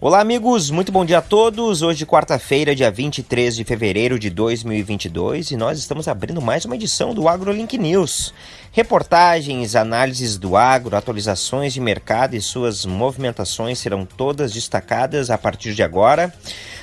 Olá, amigos, muito bom dia a todos. Hoje, quarta-feira, dia 23 de fevereiro de 2022, e nós estamos abrindo mais uma edição do AgroLink News. Reportagens, análises do agro, atualizações de mercado e suas movimentações serão todas destacadas a partir de agora.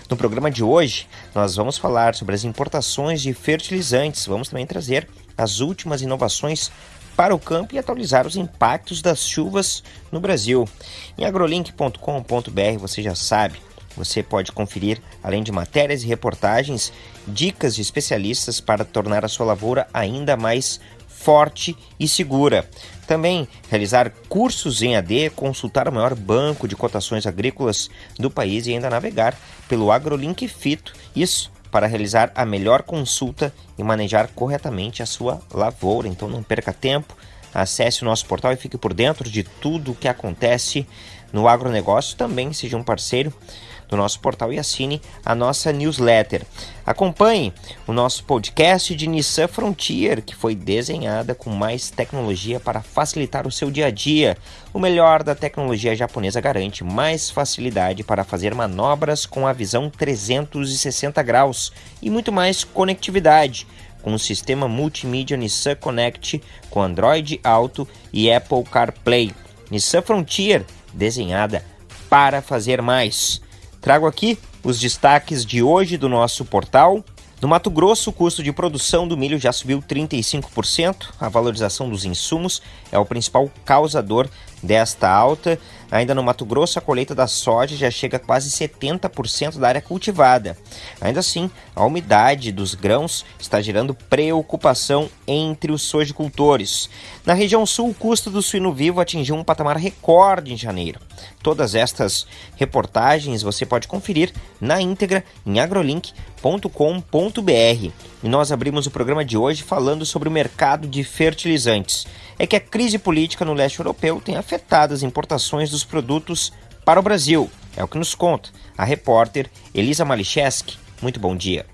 No programa de hoje, nós vamos falar sobre as importações de fertilizantes. Vamos também trazer as últimas inovações para o campo e atualizar os impactos das chuvas no Brasil. Em agrolink.com.br você já sabe, você pode conferir, além de matérias e reportagens, dicas de especialistas para tornar a sua lavoura ainda mais forte e segura. Também realizar cursos em AD, consultar o maior banco de cotações agrícolas do país e ainda navegar pelo AgroLink Fito. Isso para realizar a melhor consulta e manejar corretamente a sua lavoura. Então não perca tempo, acesse o nosso portal e fique por dentro de tudo o que acontece no agronegócio. Também seja um parceiro do nosso portal e assine a nossa newsletter. Acompanhe o nosso podcast de Nissan Frontier, que foi desenhada com mais tecnologia para facilitar o seu dia a dia. O melhor da tecnologia japonesa garante mais facilidade para fazer manobras com a visão 360 graus e muito mais conectividade com o sistema multimídia Nissan Connect com Android Auto e Apple CarPlay. Nissan Frontier, desenhada para fazer mais. Trago aqui os destaques de hoje do nosso portal. No Mato Grosso, o custo de produção do milho já subiu 35%. A valorização dos insumos é o principal causador desta alta. Ainda no Mato Grosso, a colheita da soja já chega a quase 70% da área cultivada. Ainda assim, a umidade dos grãos está gerando preocupação entre os sojicultores. Na região sul, o custo do suíno vivo atingiu um patamar recorde em janeiro. Todas estas reportagens você pode conferir na íntegra em agrolink.com.br. E nós abrimos o programa de hoje falando sobre o mercado de fertilizantes é que a crise política no leste europeu tem afetado as importações dos produtos para o Brasil. É o que nos conta a repórter Elisa Malicheski. Muito bom dia.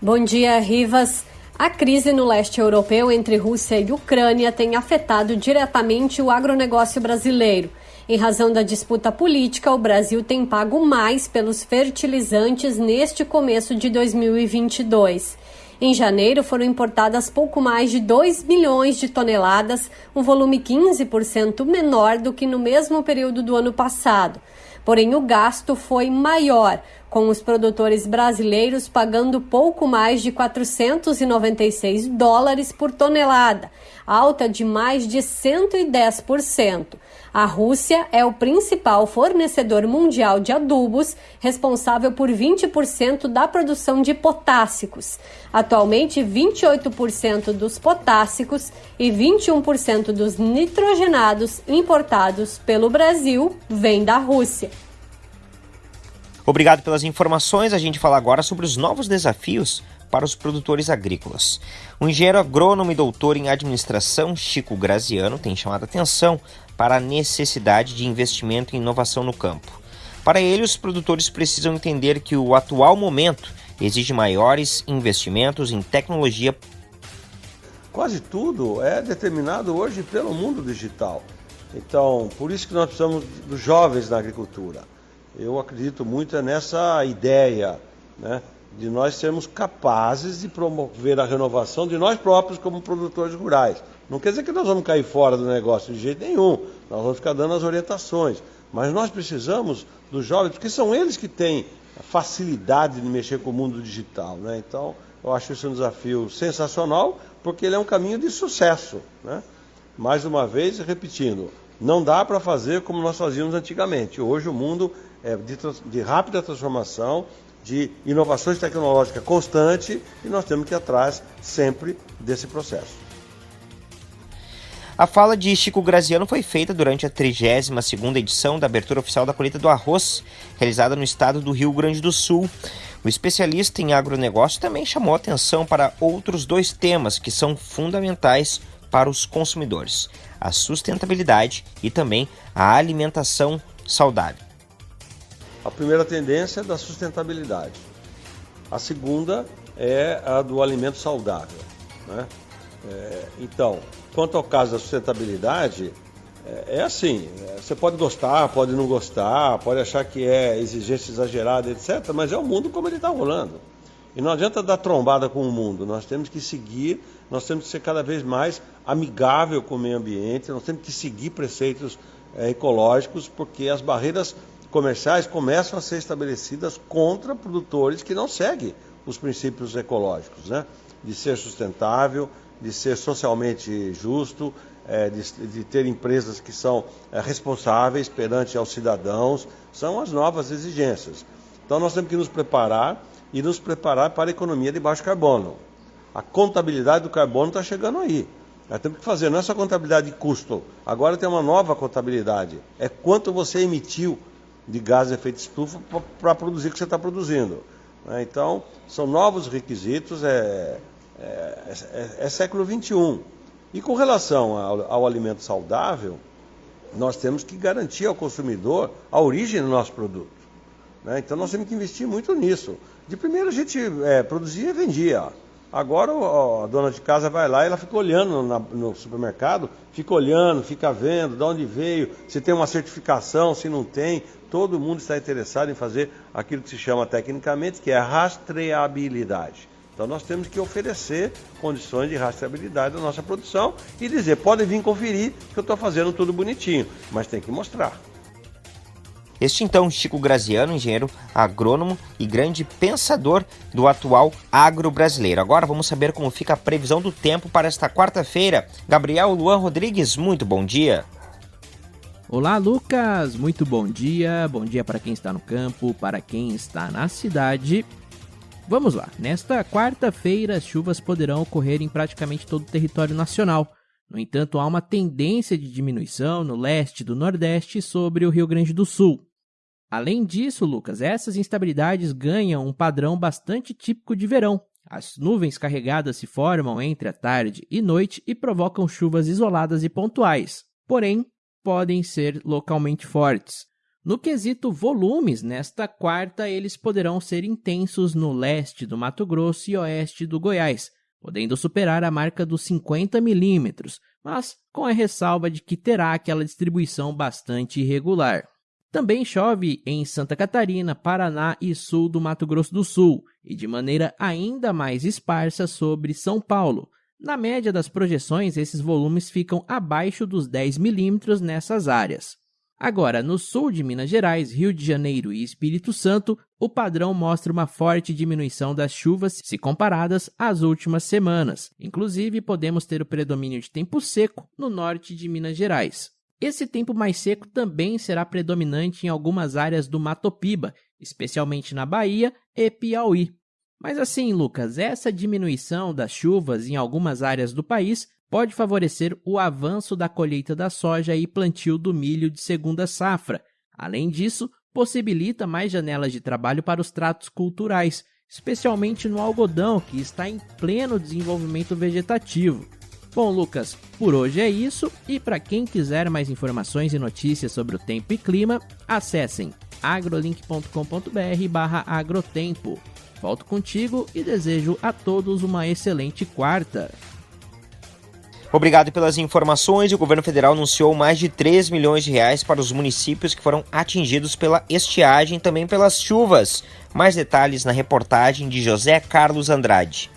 Bom dia, Rivas. A crise no leste europeu entre Rússia e Ucrânia tem afetado diretamente o agronegócio brasileiro. Em razão da disputa política, o Brasil tem pago mais pelos fertilizantes neste começo de 2022. Em janeiro foram importadas pouco mais de 2 milhões de toneladas, um volume 15% menor do que no mesmo período do ano passado. Porém, o gasto foi maior, com os produtores brasileiros pagando pouco mais de 496 dólares por tonelada, alta de mais de 110%. A Rússia é o principal fornecedor mundial de adubos, responsável por 20% da produção de potássicos. Atualmente, 28% dos potássicos e 21% dos nitrogenados importados pelo Brasil vêm da Rússia. Obrigado pelas informações. A gente fala agora sobre os novos desafios para os produtores agrícolas. O engenheiro agrônomo e doutor em administração, Chico Graziano, tem chamado atenção para a necessidade de investimento em inovação no campo. Para ele, os produtores precisam entender que o atual momento exige maiores investimentos em tecnologia. Quase tudo é determinado hoje pelo mundo digital. Então, por isso que nós precisamos dos jovens na agricultura. Eu acredito muito nessa ideia, né, de nós sermos capazes de promover a renovação de nós próprios como produtores rurais. Não quer dizer que nós vamos cair fora do negócio de jeito nenhum. Nós vamos ficar dando as orientações. Mas nós precisamos dos jovens, porque são eles que têm facilidade de mexer com o mundo digital. Né? Então, eu acho isso um desafio sensacional, porque ele é um caminho de sucesso. Né? Mais uma vez, repetindo, não dá para fazer como nós fazíamos antigamente. Hoje o mundo é de, de rápida transformação, de inovações tecnológicas constante, e nós temos que ir atrás sempre desse processo. A fala de Chico Graziano foi feita durante a 32ª edição da abertura oficial da colheita do arroz, realizada no estado do Rio Grande do Sul. O especialista em agronegócio também chamou atenção para outros dois temas que são fundamentais para os consumidores: a sustentabilidade e também a alimentação saudável. A primeira tendência é da sustentabilidade. A segunda é a do alimento saudável. Né? É, então, quanto ao caso da sustentabilidade, é, é assim, é, você pode gostar, pode não gostar, pode achar que é exigência exagerada, etc., mas é o mundo como ele está rolando. E não adianta dar trombada com o mundo, nós temos que seguir, nós temos que ser cada vez mais amigável com o meio ambiente, nós temos que seguir preceitos é, ecológicos, porque as barreiras comerciais começam a ser estabelecidas contra produtores que não seguem os princípios ecológicos, né? de ser sustentável, de ser socialmente justo, é, de, ter empresas que são é, responsáveis perante aos cidadãos, são as novas exigências. Então nós temos que nos preparar e nos preparar para a economia de baixo carbono. A contabilidade do carbono está chegando aí. Nós temos que fazer, não é só contabilidade de custo, agora tem uma nova contabilidade. É quanto você emitiu de gás de efeito estufa para produzir o que você está produzindo. Né? Então, são novos requisitos, é, é, é, é século XXI. E com relação ao, ao, alimento saudável, nós temos que garantir ao consumidor a origem do nosso produto. Né? Então nós temos que investir muito nisso. De primeiro a gente é, produzia e vendia. Agora a dona de casa vai lá e ela fica olhando na, no supermercado, fica olhando, fica vendo de onde veio, se tem uma certificação, se não tem. Todo mundo está interessado em fazer aquilo que se chama tecnicamente, que é rastreabilidade. Então nós temos que oferecer condições de rastreabilidade da nossa produção e dizer, podem vir conferir que eu estou fazendo tudo bonitinho, mas tem que mostrar. Este então, Chico Graziano, engenheiro agrônomo e grande pensador do atual agro brasileiro. Agora vamos saber como fica a previsão do tempo para esta quarta-feira. Gabriel Luan Rodrigues, muito bom dia. Olá, Lucas, muito bom dia. Bom dia para quem está no campo, para quem está na cidade. Vamos lá, nesta quarta-feira as chuvas poderão ocorrer em praticamente todo o território nacional. No entanto, há uma tendência de diminuição no leste do Nordeste sobre o Rio Grande do Sul. Além disso, Lucas, essas instabilidades ganham um padrão bastante típico de verão. As nuvens carregadas se formam entre a tarde e noite e provocam chuvas isoladas e pontuais, porém podem ser localmente fortes. No quesito volumes, nesta quarta eles poderão ser intensos no leste do Mato Grosso e oeste do Goiás, podendo superar a marca dos 50 milímetros, mas com a ressalva de que terá aquela distribuição bastante irregular. Também chove em Santa Catarina, Paraná e sul do Mato Grosso do Sul, e de maneira ainda mais esparsa sobre São Paulo. Na média das projeções, esses volumes ficam abaixo dos 10 milímetros nessas áreas. Agora, no sul de Minas Gerais, Rio de Janeiro e Espírito Santo, o padrão mostra uma forte diminuição das chuvas se comparadas às últimas semanas. Inclusive, podemos ter o predomínio de tempo seco no norte de Minas Gerais. Esse tempo mais seco também será predominante em algumas áreas do Matopiba, especialmente na Bahia e Piauí. Mas assim, Lucas, essa diminuição das chuvas em algumas áreas do país pode favorecer o avanço da colheita da soja e plantio do milho de segunda safra. Além disso, possibilita mais janelas de trabalho para os tratos culturais, especialmente no algodão, que está em pleno desenvolvimento vegetativo. Bom, Lucas, por hoje é isso e para quem quiser mais informações e notícias sobre o tempo e clima, acessem agrolink.com.br/agrotempo. Volto contigo e desejo a todos uma excelente quarta. Obrigado pelas informações. O governo federal anunciou mais de 3 milhões de reais para os municípios que foram atingidos pela estiagem e também pelas chuvas. Mais detalhes na reportagem de José Carlos Andrade.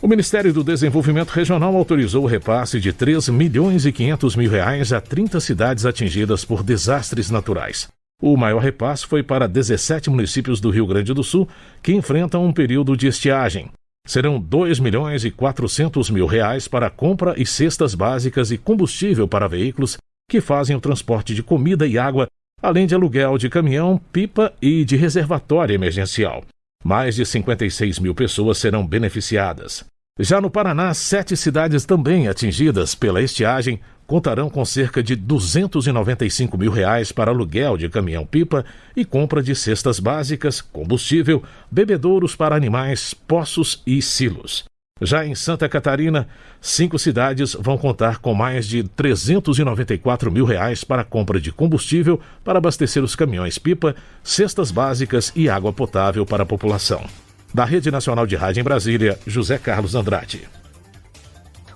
O Ministério do Desenvolvimento Regional autorizou o repasse de 3 milhões e 500 mil reais a 30 cidades atingidas por desastres naturais. O maior repasse foi para 17 municípios do Rio Grande do Sul que enfrentam um período de estiagem. Serão 2 milhões e 400 mil reais para compra e cestas básicas e combustível para veículos que fazem o transporte de comida e água, além de aluguel de caminhão, pipa e de reservatório emergencial. Mais de 56 mil pessoas serão beneficiadas. Já no Paraná, sete cidades também atingidas pela estiagem contarão com cerca de 295 mil reais para aluguel de caminhão-pipa e compra de cestas básicas, combustível, bebedouros para animais, poços e silos. Já em Santa Catarina, cinco cidades vão contar com mais de 394 mil reais para compra de combustível para abastecer os caminhões-pipa, cestas básicas e água potável para a população. Da Rede Nacional de Rádio em Brasília, José Carlos Andrade.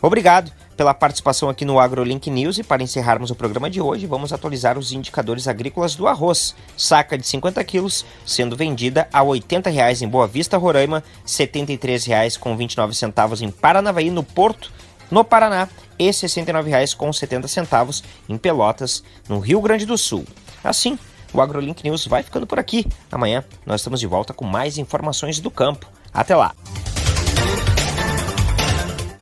Obrigado pela participação aqui no AgroLink News e para encerrarmos o programa de hoje, vamos atualizar os indicadores agrícolas do arroz. Saca de 50 quilos sendo vendida a R$ 80,00 em Boa Vista, Roraima, R$ 73,29 em Paranavaí, no Porto, no Paraná, e R$ 69,70 em Pelotas, no Rio Grande do Sul. Assim, o AgroLink News vai ficando por aqui. Amanhã nós estamos de volta com mais informações do campo. Até lá!